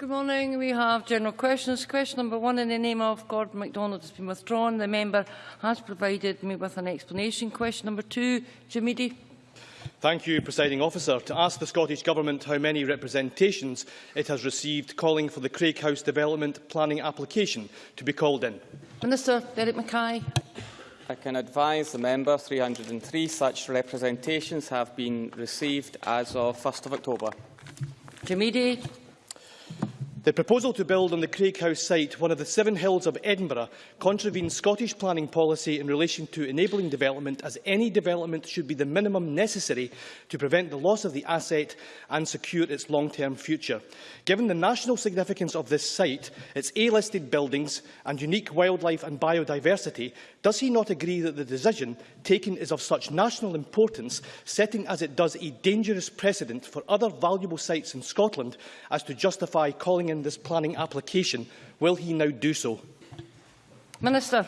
Good morning. We have general questions. Question number one in the name of Gordon MacDonald has been withdrawn. The member has provided me with an explanation. Question number two, Jim Eadie. Thank you, Presiding Officer. To ask the Scottish Government how many representations it has received calling for the Craig House Development Planning application to be called in. Minister Derek Mackay. I can advise the member 303 such representations have been received as of 1st of October. Jim Eadie. The proposal to build on the Craig House site, one of the seven hills of Edinburgh, contravenes Scottish planning policy in relation to enabling development, as any development should be the minimum necessary to prevent the loss of the asset and secure its long-term future. Given the national significance of this site, its A-listed buildings and unique wildlife and biodiversity, does he not agree that the decision taken is of such national importance, setting as it does a dangerous precedent for other valuable sites in Scotland, as to justify calling in this planning application, will he now do so? Minister.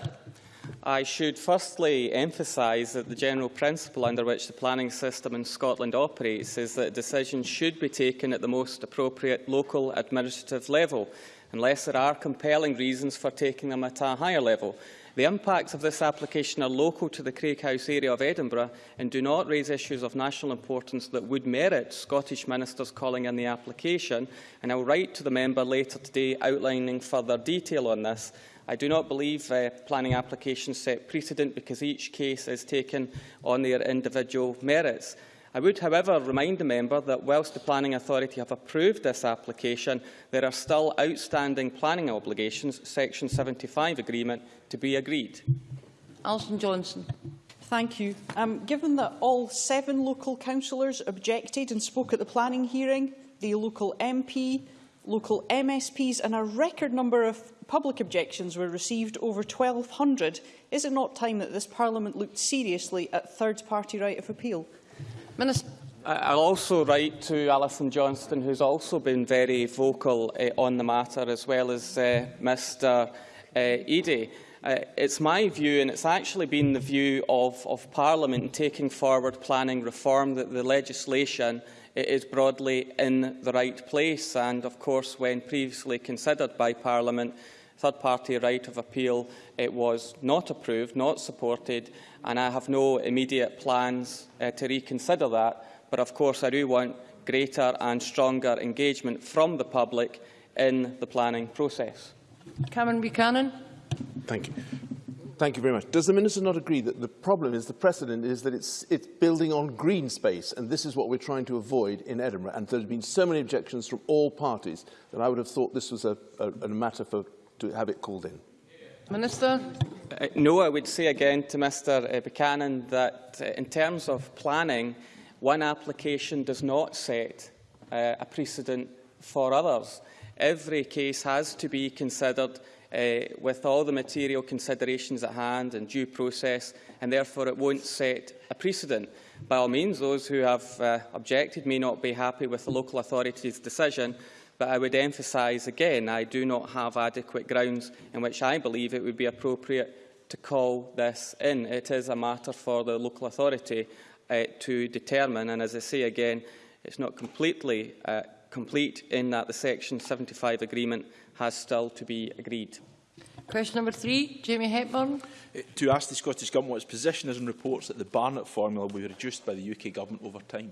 I should firstly emphasise that the general principle under which the planning system in Scotland operates is that decisions should be taken at the most appropriate local administrative level, unless there are compelling reasons for taking them at a higher level. The impacts of this application are local to the Craig House area of Edinburgh and do not raise issues of national importance that would merit Scottish ministers calling in the application. And I will write to the member later today outlining further detail on this. I do not believe uh, planning applications set precedent because each case is taken on their individual merits. I would, however, remind the member that whilst the Planning Authority have approved this application, there are still outstanding planning obligations, Section 75 agreement, to be agreed. Alison Johnstone. Thank you. Um, given that all seven local councillors objected and spoke at the planning hearing, the local MP, local MSPs and a record number of public objections were received, over 1,200, is it not time that this Parliament looked seriously at third-party right of appeal? Minister. I'll also write to Alison Johnstone, who's also been very vocal uh, on the matter, as well as uh, Mr uh, Eadie. Uh, it's my view, and it's actually been the view of, of Parliament in taking forward planning reform, that the legislation is broadly in the right place. And, of course, when previously considered by Parliament, third-party right of appeal it was not approved, not supported, and I have no immediate plans uh, to reconsider that. But of course I do want greater and stronger engagement from the public in the planning process. Cameron Buchanan. Thank you. Thank you very much. Does the Minister not agree that the problem is, the precedent is that it's, it's building on green space, and this is what we're trying to avoid in Edinburgh, and there have been so many objections from all parties that I would have thought this was a, a, a matter for to have it called in? Minister. Uh, no, I would say again to Mr uh, Buchanan that uh, in terms of planning, one application does not set uh, a precedent for others. Every case has to be considered uh, with all the material considerations at hand and due process, and therefore it won't set a precedent. By all means, those who have uh, objected may not be happy with the local authority's decision, But I would emphasise again, I do not have adequate grounds in which I believe it would be appropriate to call this in. It is a matter for the local authority uh, to determine, and as I say again, it's not completely uh, complete in that the Section 75 agreement has still to be agreed. Question number three, Jamie Hepburn. Uh, to ask the Scottish Government what its position is in reports that the Barnett formula will be reduced by the UK Government over time.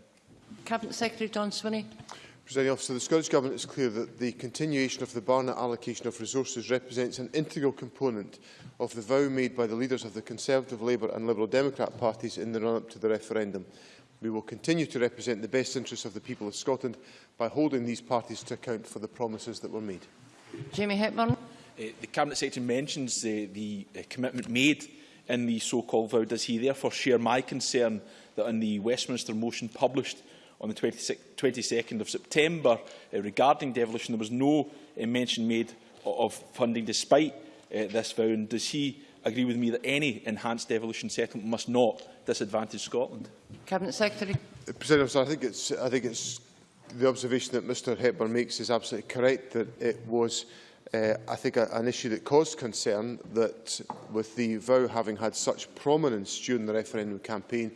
Cabinet Secretary John Swinney. Presiding officer, the Scottish Government is clear that the continuation of the Barnett allocation of resources represents an integral component of the vow made by the leaders of the Conservative, Labour and Liberal Democrat parties in the run-up to the referendum. We will continue to represent the best interests of the people of Scotland by holding these parties to account for the promises that were made. Jamie Hepburn. Uh, the Cabinet Secretary mentions uh, the uh, commitment made in the so-called vow. Does he therefore share my concern that in the Westminster motion published on the 22nd of September uh, regarding devolution. There was no uh, mention made of funding despite uh, this vow. And does he agree with me that any enhanced devolution settlement must not disadvantage Scotland? Cabinet Secretary. Uh, President, I think it's I think it's the observation that Mr Hepburn makes is absolutely correct that it was uh, I think a, an issue that caused concern that with the vow having had such prominence during the referendum campaign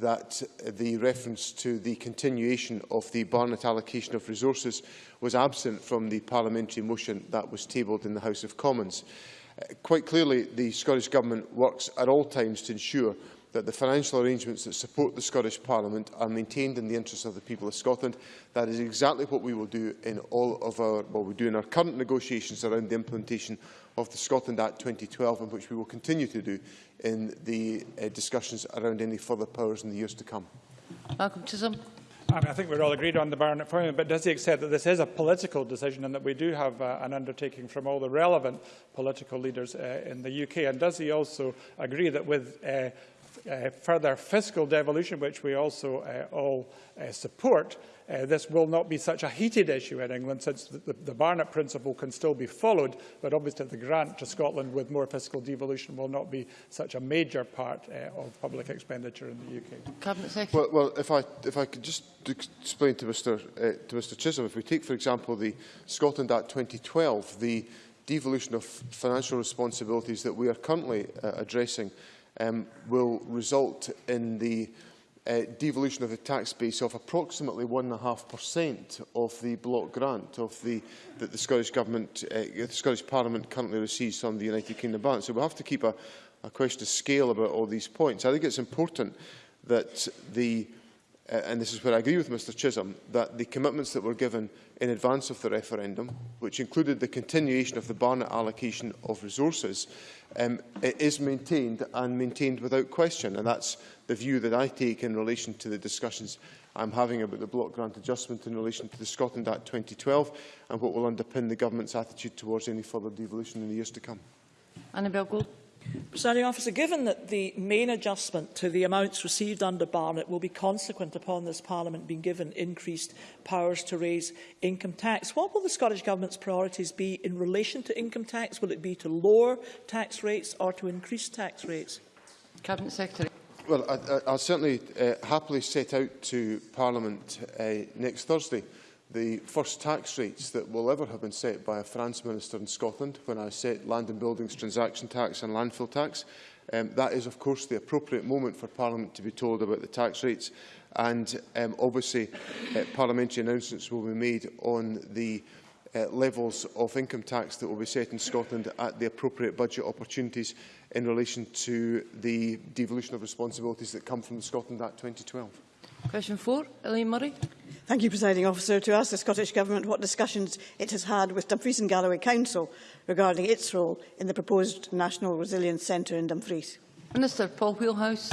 that the reference to the continuation of the Barnett allocation of resources was absent from the parliamentary motion that was tabled in the House of Commons. Uh, quite clearly, the Scottish Government works at all times to ensure that the financial arrangements that support the Scottish Parliament are maintained in the interests of the people of Scotland. That is exactly what we will do in all of our, well, we do in our current negotiations around the implementation of the Scotland Act 2012, and which we will continue to do in the uh, discussions around any further powers in the years to come. Malcolm Chisholm. I, mean, I think we're all agreed on the Barnett appointment, but does he accept that this is a political decision and that we do have uh, an undertaking from all the relevant political leaders uh, in the UK? And does he also agree that with uh, uh, further fiscal devolution, which we also uh, all uh, support, uh, this will not be such a heated issue in England since the, the, the Barnett principle can still be followed, but obviously the grant to Scotland with more fiscal devolution will not be such a major part uh, of public expenditure in the UK. Cabinet Secretary. Well, well if, I, if I could just explain to Mr, uh, to Mr Chisholm, if we take, for example, the Scotland Act 2012, the devolution of financial responsibilities that we are currently uh, addressing um, will result in the uh, devolution of the tax base of approximately 1.5% of the block grant of the, that the Scottish Government, uh, the Scottish Parliament currently receives from the United Kingdom Bank. So we have to keep a, a question of scale about all these points. I think it's important that the uh, and this is where I agree with Mr Chisholm, that the commitments that were given in advance of the referendum, which included the continuation of the Barnett allocation of resources, um, it is maintained and maintained without question. And that's the view that I take in relation to the discussions I'm having about the block grant adjustment in relation to the Scotland Act 2012 and what will underpin the government's attitude towards any further devolution in the years to come. Annabel Gould. Presiding officer, given that the main adjustment to the amounts received under Barnett will be consequent upon this Parliament being given increased powers to raise income tax, what will the Scottish Government's priorities be in relation to income tax? Will it be to lower tax rates or to increase tax rates? Cabinet Secretary. Well, I, I, I'll certainly uh, happily set out to Parliament uh, next Thursday. The first tax rates that will ever have been set by a finance minister in Scotland when I set land and buildings transaction tax and landfill tax. Um, that is, of course, the appropriate moment for Parliament to be told about the tax rates. And um, obviously, uh, parliamentary announcements will be made on the uh, levels of income tax that will be set in Scotland at the appropriate budget opportunities in relation to the devolution of responsibilities that come from the Scotland Act 2012. Question four, Elaine Murray. Thank you, Presiding Officer. To ask the Scottish Government what discussions it has had with Dumfries and Galloway Council regarding its role in the proposed National Resilience Centre in Dumfries. Minister Paul Wheelhouse.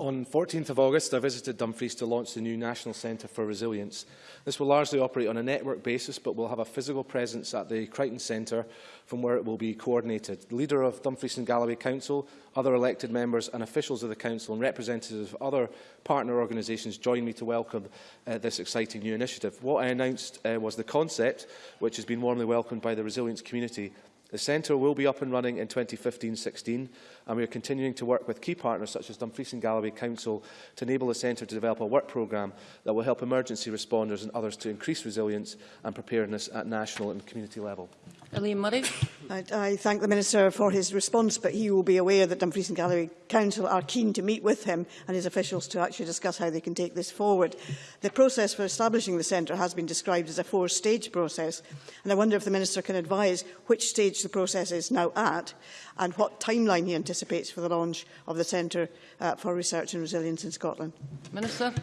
On 14th of August, I visited Dumfries to launch the new National Centre for Resilience. This will largely operate on a network basis, but will have a physical presence at the Crichton Centre from where it will be coordinated. The leader of Dumfries and Galloway Council, other elected members and officials of the Council and representatives of other partner organisations joined me to welcome uh, this exciting new initiative. What I announced uh, was the concept, which has been warmly welcomed by the resilience community The centre will be up and running in 2015-16 and we are continuing to work with key partners such as Dumfries and Galloway Council to enable the centre to develop a work programme that will help emergency responders and others to increase resilience and preparedness at national and community level. Elaine Murray. I, I thank the Minister for his response, but he will be aware that Dumfries and Galloway Council are keen to meet with him and his officials to actually discuss how they can take this forward. The process for establishing the centre has been described as a four-stage process, and I wonder if the Minister can advise which stage the process is now at and what timeline he anticipates for the launch of the Centre uh, for Research and Resilience in Scotland. Minister.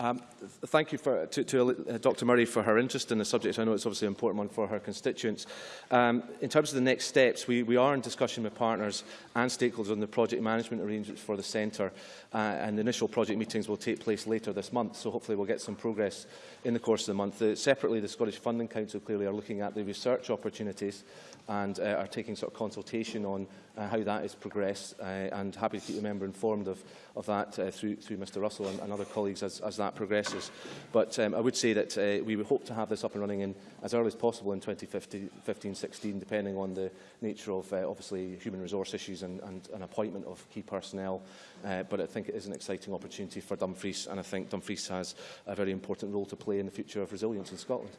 Um, thank you for, to, to uh, Dr Murray for her interest in the subject. I know it's obviously an important one for her constituents. Um, in terms of the next steps, we, we are in discussion with partners and stakeholders on the project management arrangements for the centre uh, and the initial project meetings will take place later this month, so hopefully we'll get some progress in the course of the month. Uh, separately, the Scottish Funding Council clearly are looking at the research opportunities and uh, are taking sort of consultation on uh, how that is progressed uh, and happy to keep the member informed of, of that uh, through, through Mr Russell and, and other colleagues as, as that progresses. But um, I would say that uh, we would hope to have this up and running in as early as possible in 2015-16, depending on the nature of uh, obviously human resource issues and, and an appointment of key personnel. Uh, but I think it is an exciting opportunity for Dumfries, and I think Dumfries has a very important role to play in the future of resilience in Scotland.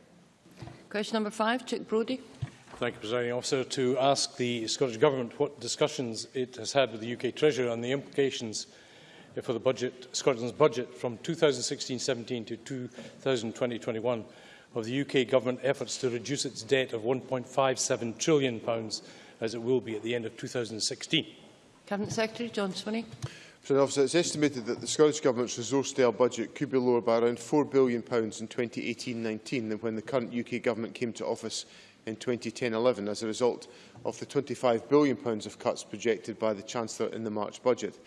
Question number five, Chic Brodie. Thank you, Presiding Officer. To ask the Scottish Government what discussions it has had with the UK Treasurer on the implications for the budget, Scotland's budget from 2016-17 to 2020-21 of the UK Government efforts to reduce its debt of £1.57 trillion, pounds, as it will be at the end of 2016. Cabinet Secretary John Swinney. President Officer, it's estimated that the Scottish Government's resource-style budget could be lower by around £4 billion in 2018-19 than when the current UK Government came to office in 2010-11 as a result of the £25 billion of cuts projected by the Chancellor in the March budget.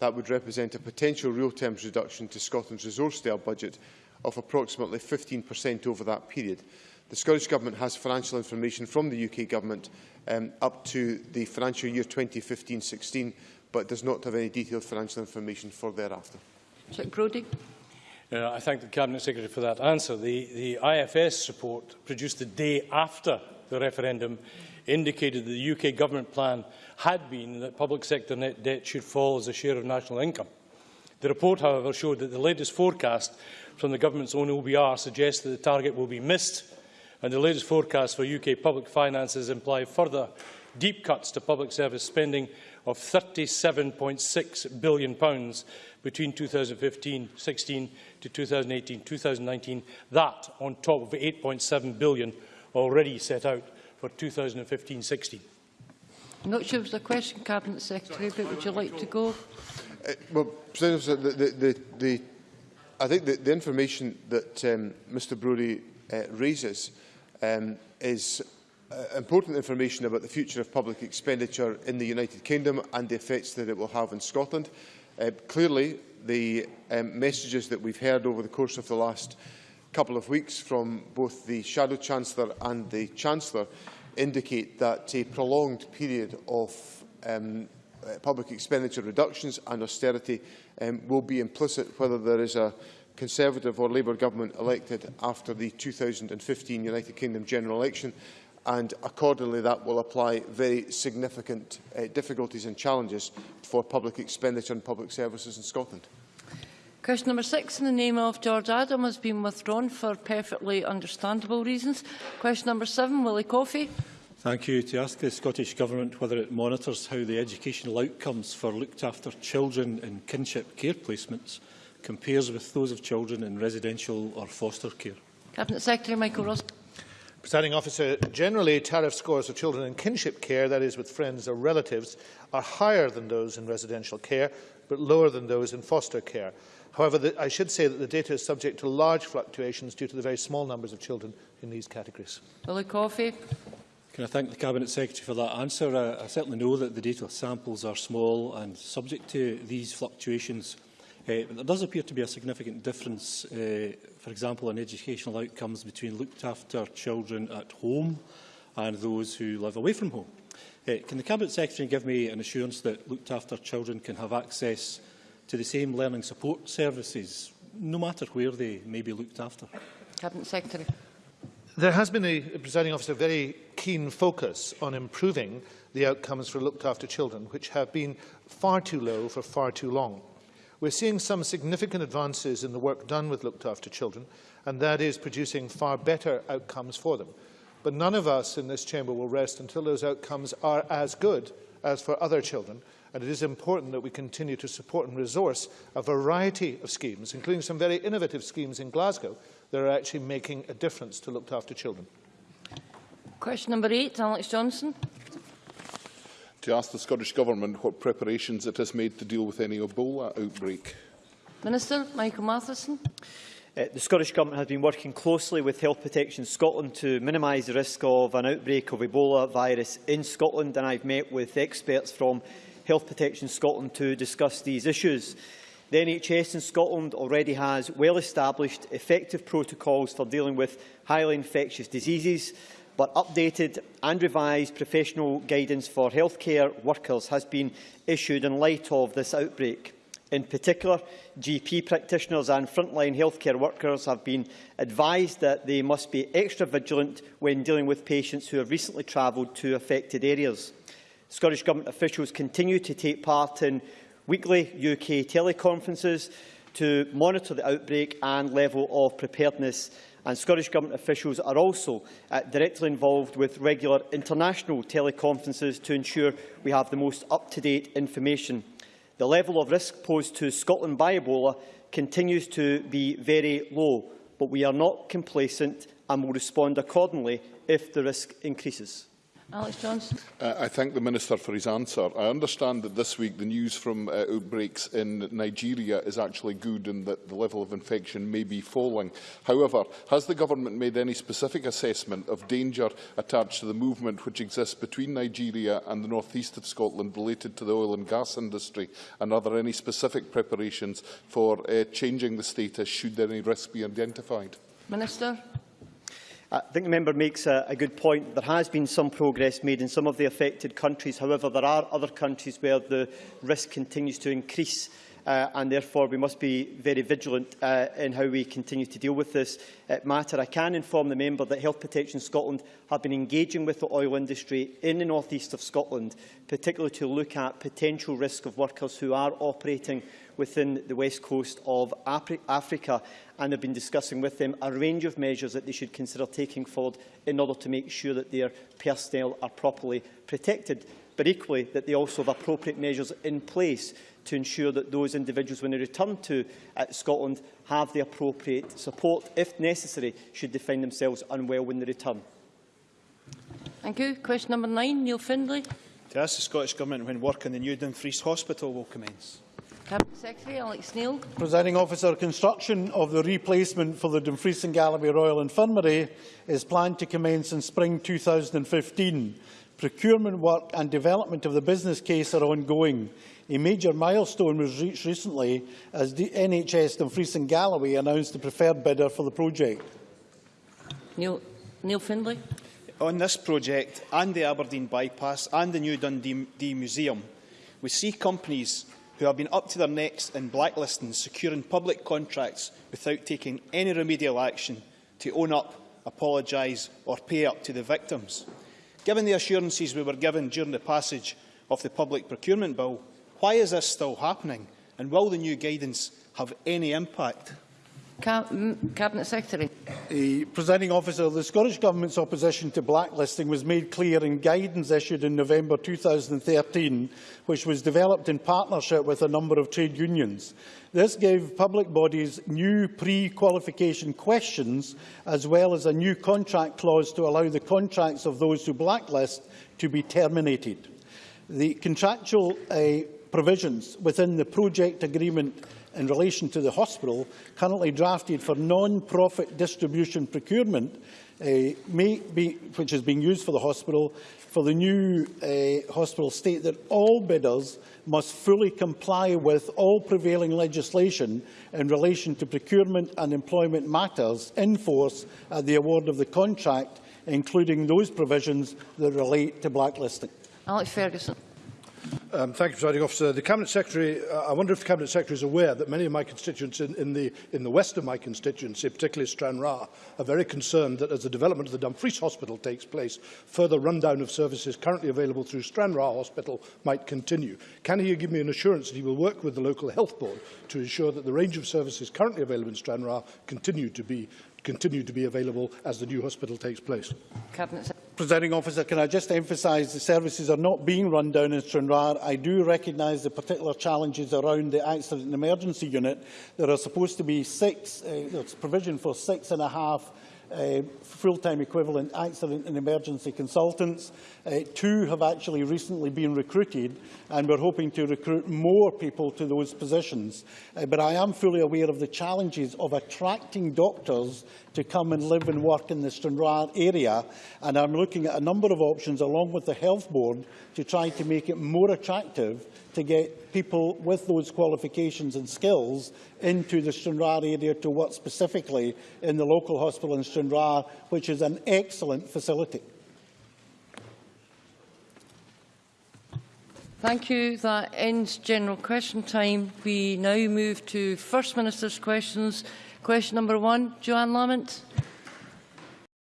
That would represent a potential real terms reduction to Scotland's resource-style budget of approximately 15% over that period. The Scottish Government has financial information from the UK Government um, up to the financial year 2015-16 but does not have any detailed financial information for thereafter. Chic Brodie. Uh, I thank the Cabinet Secretary for that answer. The, the IFS report produced the day after the referendum indicated that the UK government plan had been that public sector net debt should fall as a share of national income. The report, however, showed that the latest forecast from the government's own OBR suggests that the target will be missed, and the latest forecast for UK public finances imply further deep cuts to public service spending of £37.6 billion between 2015-16 to 2018-2019. That on top of £8.7 billion already set out for 2015-16. I'm not sure it was a question, Cabinet Secretary, but would you like to go? Uh, well, President, the, the, the, the, I think that the information that um, Mr Brodie uh, raises um, is uh, important information about the future of public expenditure in the United Kingdom and the effects that it will have in Scotland. Uh, clearly, the um, messages that we've heard over the course of the last couple of weeks from both the Shadow Chancellor and the Chancellor indicate that a prolonged period of um, uh, public expenditure reductions and austerity um, will be implicit whether there is a Conservative or Labour government elected after the 2015 United Kingdom general election and accordingly that will apply very significant uh, difficulties and challenges for public expenditure and public services in Scotland. Question number six in the name of George Adam has been withdrawn for perfectly understandable reasons. Question number seven, Willie Coffey. Thank you. To ask the Scottish Government whether it monitors how the educational outcomes for looked after children in kinship care placements compares with those of children in residential or foster care. Cabinet Secretary Michael Russell. Presiding officer, generally tariff scores of children in kinship care, that is with friends or relatives, are higher than those in residential care, but lower than those in foster care. However, the, I should say that the data is subject to large fluctuations due to the very small numbers of children in these categories. Willie Coffey. Can I thank the Cabinet Secretary for that answer? I, I certainly know that the data samples are small and subject to these fluctuations. Uh, but there does appear to be a significant difference, uh, for example, in educational outcomes between looked after children at home and those who live away from home. Uh, can the Cabinet Secretary give me an assurance that looked after children can have access to the same learning support services, no matter where they may be looked after? Cabinet Secretary. There has been, a, presiding officer, very keen focus on improving the outcomes for looked after children, which have been far too low for far too long. We're seeing some significant advances in the work done with looked after children, and that is producing far better outcomes for them. But none of us in this chamber will rest until those outcomes are as good as for other children, and it is important that we continue to support and resource a variety of schemes, including some very innovative schemes in Glasgow that are actually making a difference to looked after children. Question number eight, Alex Johnstone to ask the Scottish Government what preparations it has made to deal with any Ebola outbreak. Minister Michael Matheson. Uh, the Scottish Government has been working closely with Health Protection Scotland to minimise the risk of an outbreak of Ebola virus in Scotland and I've met with experts from Health Protection Scotland to discuss these issues. The NHS in Scotland already has well-established, effective protocols for dealing with highly infectious diseases, but updated and revised professional guidance for healthcare workers has been issued in light of this outbreak. In particular, GP practitioners and frontline healthcare workers have been advised that they must be extra vigilant when dealing with patients who have recently travelled to affected areas. Scottish Government officials continue to take part in weekly UK teleconferences to monitor the outbreak and level of preparedness and Scottish Government officials are also uh, directly involved with regular international teleconferences to ensure we have the most up-to-date information. The level of risk posed to Scotland by Ebola continues to be very low, but we are not complacent and will respond accordingly if the risk increases. Alex Johnson. Uh, I thank the Minister for his answer. I understand that this week the news from uh, outbreaks in Nigeria is actually good and that the level of infection may be falling. However, has the Government made any specific assessment of danger attached to the movement which exists between Nigeria and the northeast of Scotland related to the oil and gas industry? And are there any specific preparations for uh, changing the status should any risk be identified? Minister. I think the member makes a, a good point. There has been some progress made in some of the affected countries. However, there are other countries where the risk continues to increase uh, and therefore we must be very vigilant uh, in how we continue to deal with this uh, matter. I can inform the member that Health Protection Scotland have been engaging with the oil industry in the north east of Scotland, particularly to look at potential risk of workers who are operating within the west coast of Africa and have been discussing with them a range of measures that they should consider taking forward in order to make sure that their personnel are properly protected, but equally that they also have appropriate measures in place to ensure that those individuals, when they return to uh, Scotland, have the appropriate support, if necessary, should they find themselves unwell when they return. Thank you. Question number nine, Neil Findlay. To ask the Scottish Government when work in the new Dumfries Hospital will commence. Cabinet Secretary Alex Neil. Presiding officer, construction of the replacement for the Dumfries and Galloway Royal Infirmary is planned to commence in spring 2015. Procurement work and development of the business case are ongoing. A major milestone was reached recently as the NHS Dumfries and Galloway announced the preferred bidder for the project. Neil, Neil Findlay. On this project and the Aberdeen bypass and the new Dundee Museum, we see companies who have been up to their necks in blacklisting, securing public contracts without taking any remedial action to own up, apologise or pay up to the victims. Given the assurances we were given during the passage of the Public Procurement Bill, why is this still happening and will the new guidance have any impact? Cabinet Secretary. The presiding officer, the Scottish Government's opposition to blacklisting was made clear in guidance issued in November 2013, which was developed in partnership with a number of trade unions. This gave public bodies new pre-qualification questions, as well as a new contract clause to allow the contracts of those who blacklist to be terminated. The contractual uh, provisions within the project agreement in relation to the hospital, currently drafted for non-profit distribution procurement, uh, may be, which is being used for the hospital, for the new uh, hospital state that all bidders must fully comply with all prevailing legislation in relation to procurement and employment matters in force at the award of the contract, including those provisions that relate to blacklisting. Alex Ferguson. Um, thank you, Presiding Officer. The Cabinet Secretary, uh, I wonder if the Cabinet Secretary is aware that many of my constituents in, in, the, in the west of my constituency, particularly Stranraer, are very concerned that as the development of the Dumfries Hospital takes place, further rundown of services currently available through Stranraer Hospital might continue. Can he give me an assurance that he will work with the local health board to ensure that the range of services currently available in Stranraer continue to be continue to be available as the new hospital takes place. Cabinet Presiding officer, can I just emphasise the services are not being run down in Stranraer. I do recognise the particular challenges around the accident and emergency unit. There are supposed to be six, uh, there's provision for six and a half uh, full-time equivalent accident and emergency consultants. Uh, two have actually recently been recruited and we're hoping to recruit more people to those positions. Uh, but I am fully aware of the challenges of attracting doctors to come and live and work in the Stranraer area and I'm looking at a number of options along with the Health Board to try to make it more attractive to get people with those qualifications and skills into the Stranraer area to work specifically in the local hospital in Stranraer, which is an excellent facility. Thank you. That ends general question time. We now move to First Minister's questions. Question number one, Johann Lamont.